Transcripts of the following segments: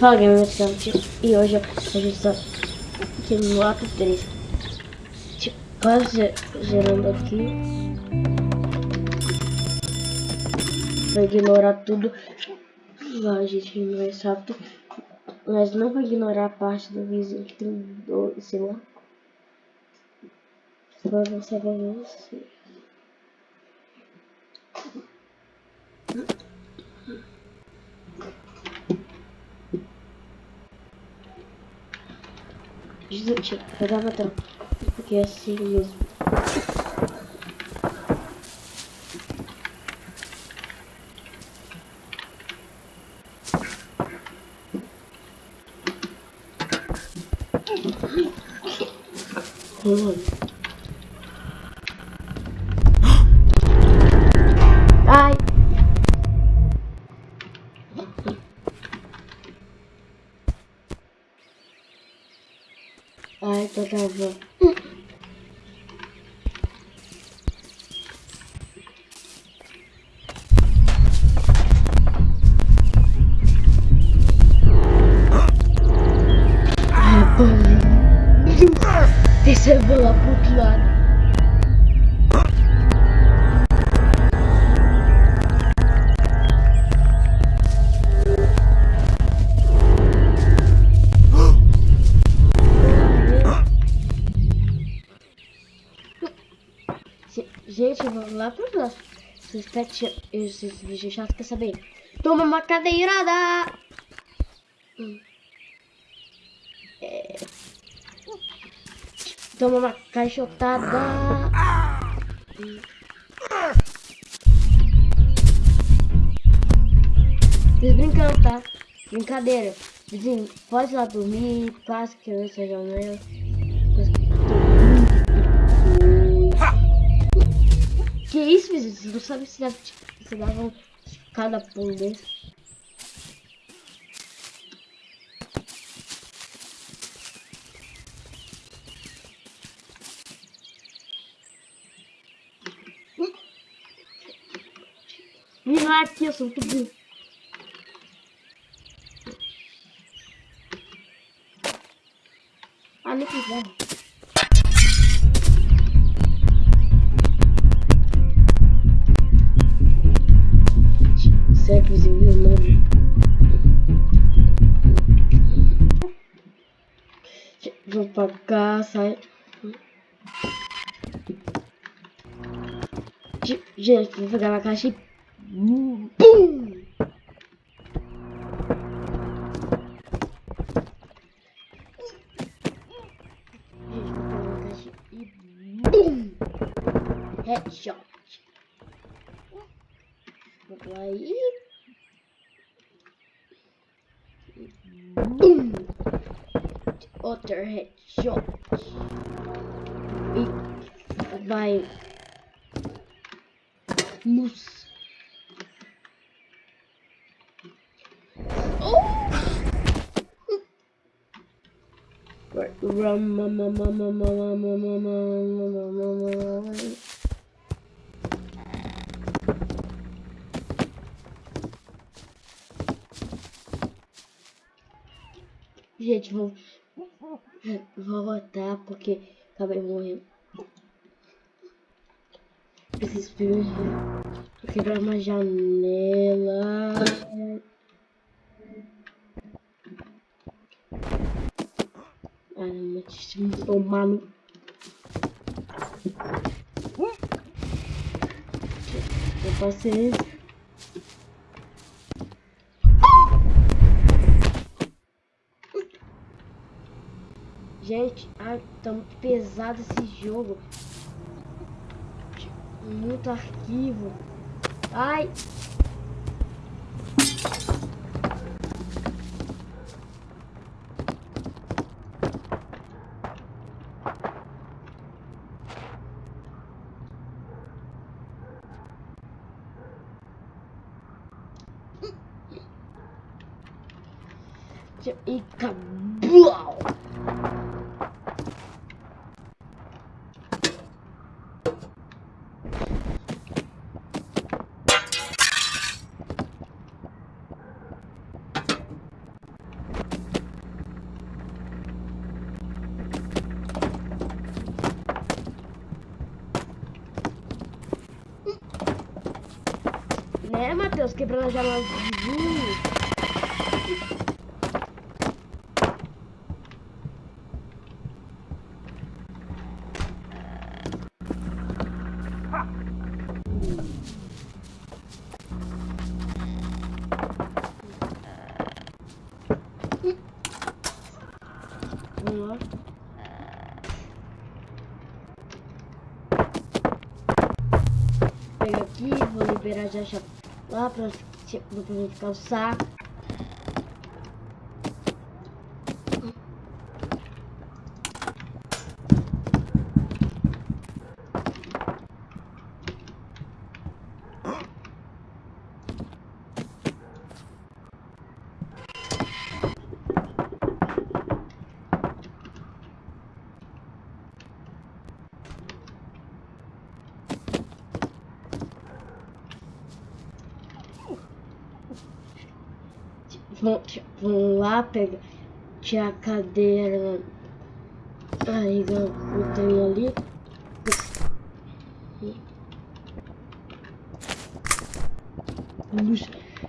Fala galera, e hoje a gente tá aqui no ato 3 tipo, Quase gerando aqui. Vai ignorar tudo. Vai, gente, mais rápido Mas não vai ignorar a parte do vizinho que tem dois, sei lá. Só você vai ver assim Jesus, eu dava tanto. Porque Bola pro outro lado. Gente, vamos lá pro próximo. Esses pet, esses bichos chatos, quer saber? Toma uma cadeirada! Hum. Toma uma caixotada! Vocês brincando, tá? Brincadeira. Vizinho, pode ir lá dormir, quase que eu seja meu. Que isso, vizinho? Você não sabe se dava, se dava cada pulo desse. Me vai aqui, eu sou muito burro. Ah, não quiser. Vou pra cá, sai. Gente, vou pegar uma caixa e... BUM! Headshot. Vou lá e... BUM! Other headshot. E vai Moose. Gente, vou Vou voltar porque acabei morrendo. Preciso quebrar uma janela. Não, deixa tomar no... Eu passei Gente, ai, tá muito pesado esse jogo. Muito arquivo. Ai. Ninja e cabal! Né, Matheus? Quebrando a janela de lá. Pega aqui, vou liberar já já lá pra depois ficar o saco. Vamos, vamos lá pegar tinha a cadeira aí eu tenho ali.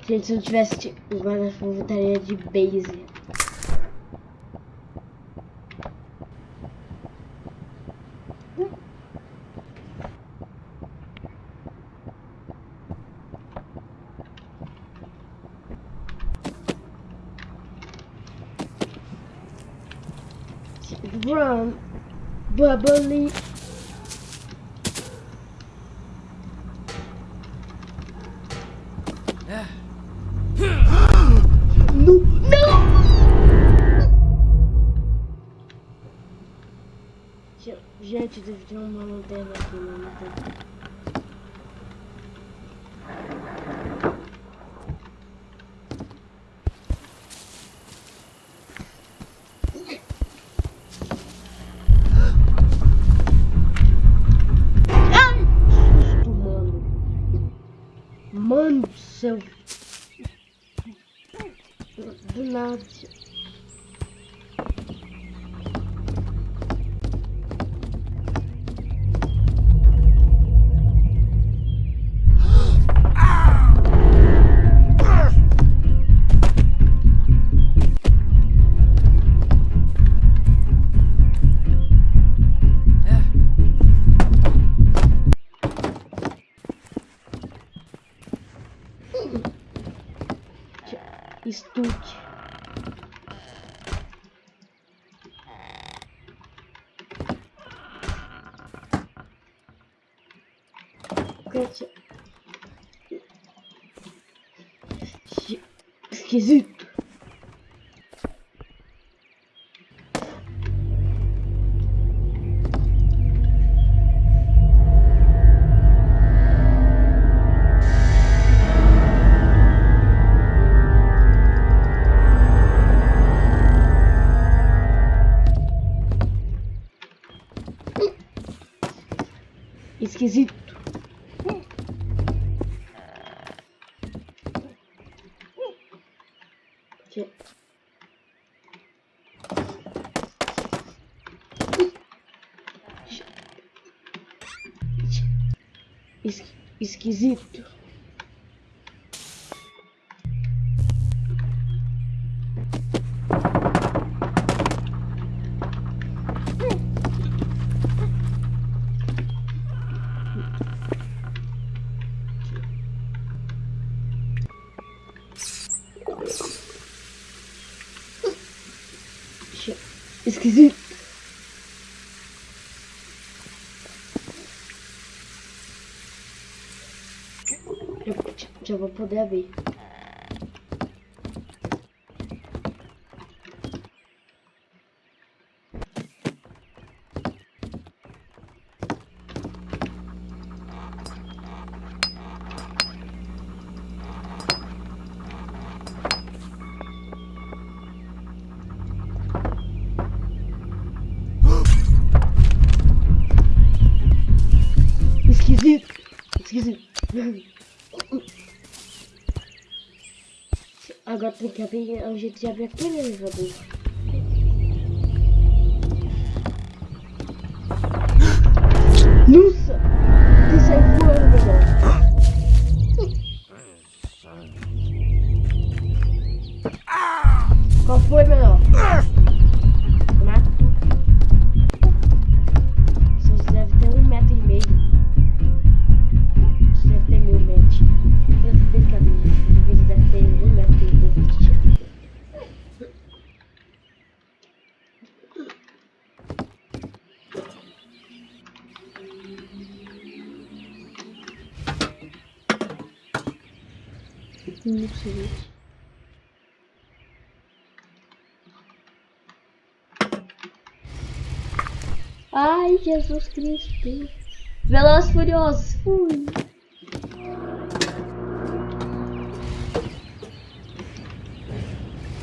Gente, se eu tivesse agora eu voltaria de base. Brown, bubbly Esquisito. Esquisito. Esquisito. Esquisito. Já, já vou poder abrir. Agora tem que abrir, é um jeito de abrir aqui né, no elevador. Nossa! Tem que sair voando agora. Qual foi, menor? Não. Ai, Jesus Cristo. Velozes Furiosos. Fui.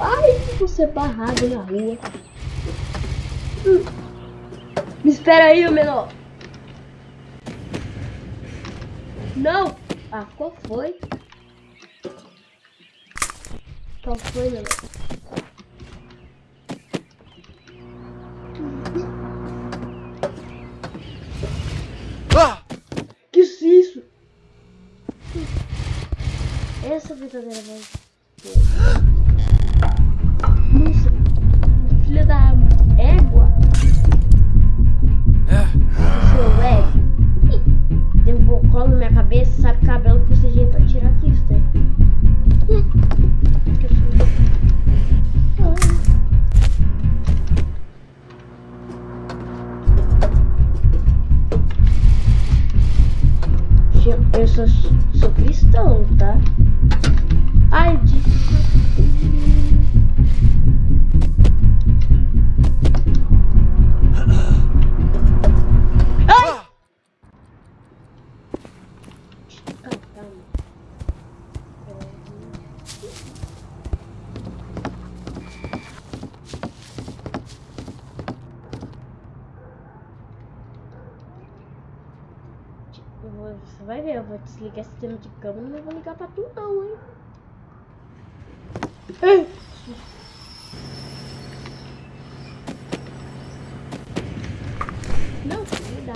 Ai, você barrado na rua. Hum. Me espera aí, menor. Não. Ah, qual foi? Qual foi? Ah! Que isso? Essa verdadeira voz. Eu sou, sou cristão, tá? Ai, de... vai ver, eu vou desligar esse sistema de câmera e não vou ligar pra tu não, hein? Não, filho da.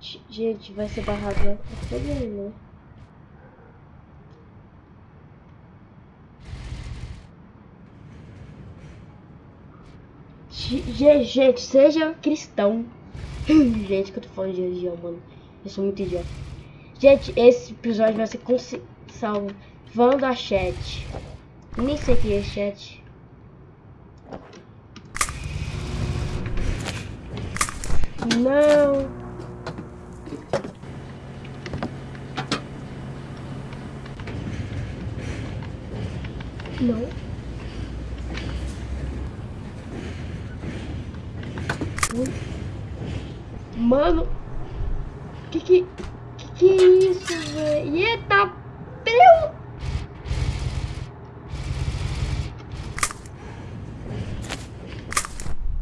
G- Gente, vai ser barrado né? pra todo mundo, Gente, seja cristão. Gente, que eu tô falando de religião, mano. Eu sou muito idiota. Gente, esse episódio vai ser com salvando a chat. Nem sei o que é chat. Não. Não. Mano. Que que que que é isso, velho? Eita, peu.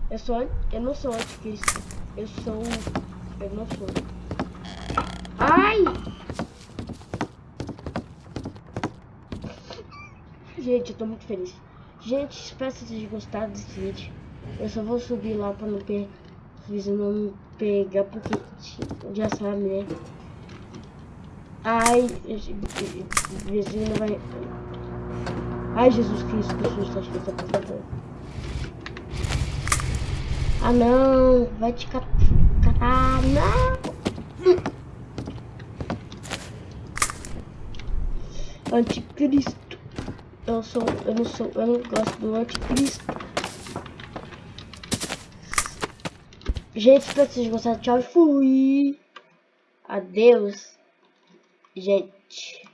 Eu sou eu não sou anticristo. Eu sou eu não sou. Ai! Gente, eu tô muito feliz. Gente, espero que vocês tenham gostado desse vídeo. Eu só vou subir lá pra não per... Fiz não pegar porque já sabe, né? Ai, vizinho vai. Ai, Jesus Cristo, que susto, acho que passando. Ah, não, vai te catar. Ah, não! Anticristo. Eu sou, eu não sou, eu não gosto do anticristo. Gente, espero que vocês gostaram. Tchau e fui. Adeus. Gente.